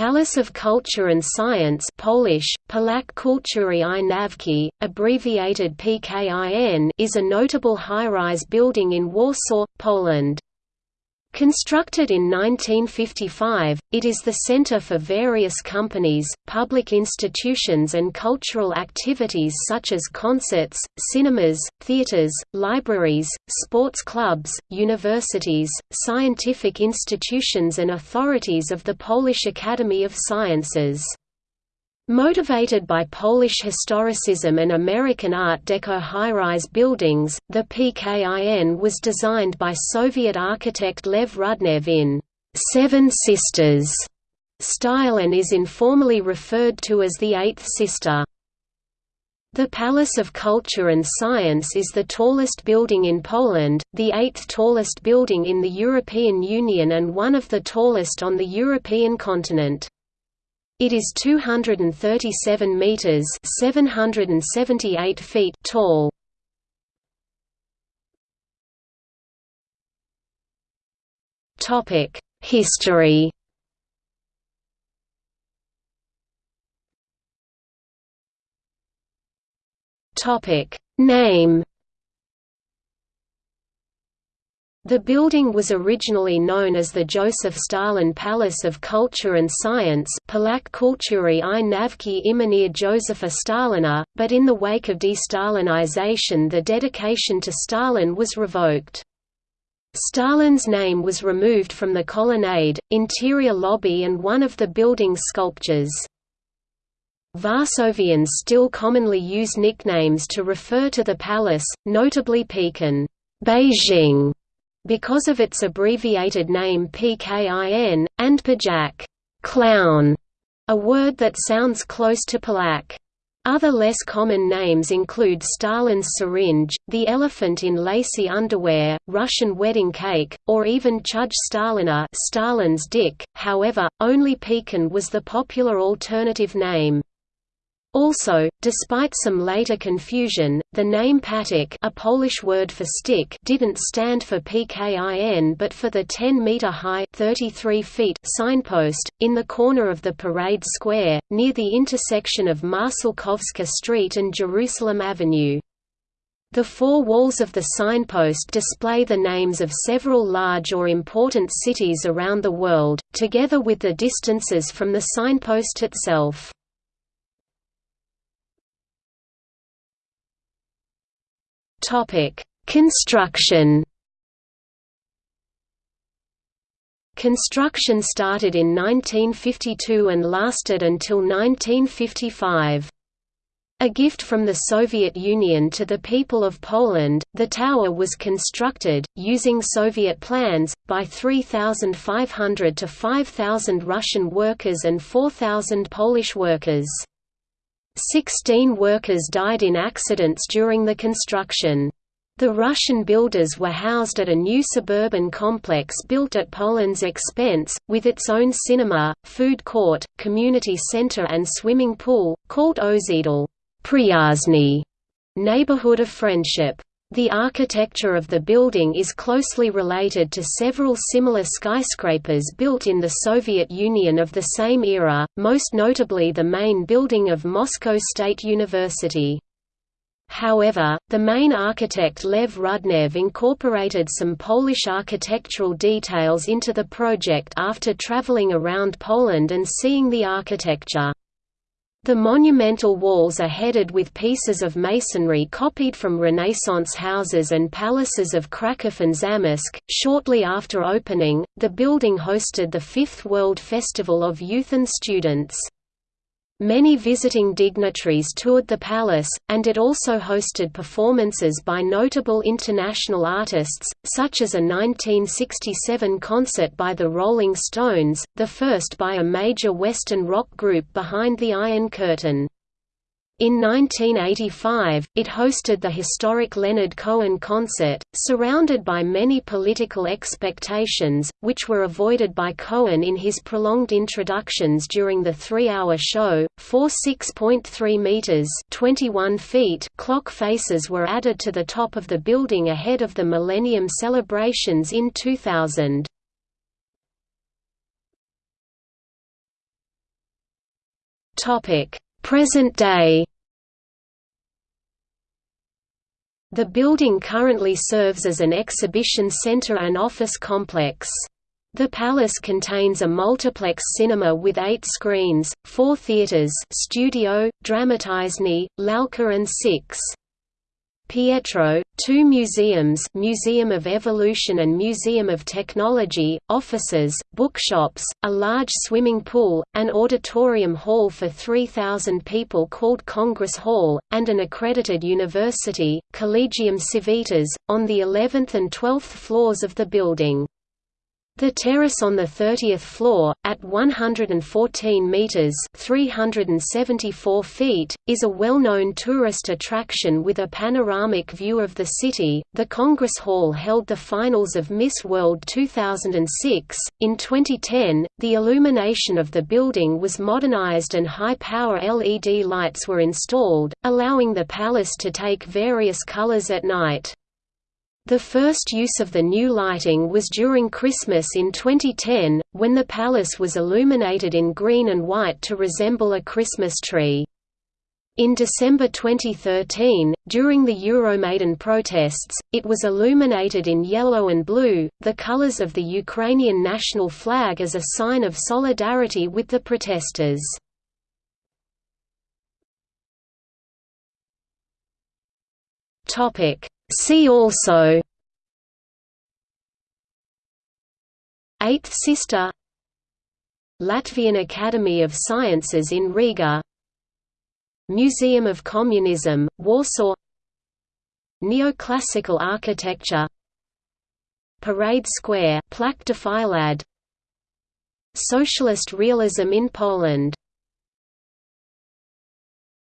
Palace of Culture and Science Polish, Pałac Kultury i Nauki, abbreviated PKIN is a notable high-rise building in Warsaw, Poland. Constructed in 1955, it is the center for various companies, public institutions and cultural activities such as concerts, cinemas, theaters, libraries, sports clubs, universities, scientific institutions and authorities of the Polish Academy of Sciences. Motivated by Polish historicism and American Art Deco high-rise buildings, the PKIN was designed by Soviet architect Lev Rudnev in Seven Sisters style and is informally referred to as the Eighth Sister. The Palace of Culture and Science is the tallest building in Poland, the eighth tallest building in the European Union and one of the tallest on the European continent. It is 237 meters (778 feet) tall. Topic: History. Topic: Name The building was originally known as the Joseph Stalin Palace of Culture and Science Pałac Kultury i Nauki imienia Józefa Stalina, but in the wake of de-Stalinization the dedication to Stalin was revoked. Stalin's name was removed from the colonnade, interior lobby and one of the building's sculptures. Varsovians still commonly use nicknames to refer to the palace, notably Pekin Beijing because of its abbreviated name PKIN, and Pajac clown, a word that sounds close to Pałac. Other less common names include Stalin's syringe, the elephant in lacy underwear, Russian wedding cake, or even Chuj Stalina Stalin's dick, however, only Pekin was the popular alternative name. Also, despite some later confusion, the name patyk a Polish word for stick didn't stand for PKIN but for the 10-meter-high signpost, in the corner of the Parade Square, near the intersection of Marszałkowska Street and Jerusalem Avenue. The four walls of the signpost display the names of several large or important cities around the world, together with the distances from the signpost itself. Topic: Construction. Construction started in 1952 and lasted until 1955. A gift from the Soviet Union to the people of Poland, the tower was constructed, using Soviet plans, by 3,500 to 5,000 Russian workers and 4,000 Polish workers. Sixteen workers died in accidents during the construction. The Russian builders were housed at a new suburban complex built at Poland's expense, with its own cinema, food court, community center and swimming pool, called Osiedl Przyjaźni, neighborhood of friendship. The architecture of the building is closely related to several similar skyscrapers built in the Soviet Union of the same era, most notably the main building of Moscow State University. However, the main architect Lev Rudnev incorporated some Polish architectural details into the project after traveling around Poland and seeing the architecture. The monumental walls are headed with pieces of masonry copied from Renaissance houses and palaces of Kraków and Zamość. Shortly after opening, the building hosted the Fifth World Festival of Youth and Students. Many visiting dignitaries toured the palace, and it also hosted performances by notable international artists, such as a 1967 concert by the Rolling Stones, the first by a major Western rock group behind the Iron Curtain. In 1985, it hosted the historic Leonard Cohen concert, surrounded by many political expectations, which were avoided by Cohen in his prolonged introductions during the three-hour show. Four 6.3 meters (21 feet) clock faces were added to the top of the building ahead of the Millennium celebrations in 2000. Topic: Present day The building currently serves as an exhibition center and office complex. The palace contains a multiplex cinema with eight screens, four theaters studio, Dramatyczny, Lalka and six Pietro, two museums Museum of Evolution and Museum of Technology, offices, bookshops, a large swimming pool, an auditorium hall for 3,000 people called Congress Hall, and an accredited university, Collegium Civitas, on the 11th and 12th floors of the building. The terrace on the 30th floor, at 114 metres 374 feet, is a well-known tourist attraction with a panoramic view of the city. The Congress Hall held the finals of Miss World 2006. In 2010, the illumination of the building was modernized and high-power LED lights were installed, allowing the palace to take various colors at night. The first use of the new lighting was during Christmas in 2010, when the palace was illuminated in green and white to resemble a Christmas tree. In December 2013, during the Euromaidan protests, it was illuminated in yellow and blue, the colors of the Ukrainian national flag as a sign of solidarity with the protesters. See also Eighth sister Latvian Academy of Sciences in Riga Museum of Communism, Warsaw Neoclassical architecture Parade Square Filad Socialist realism in Poland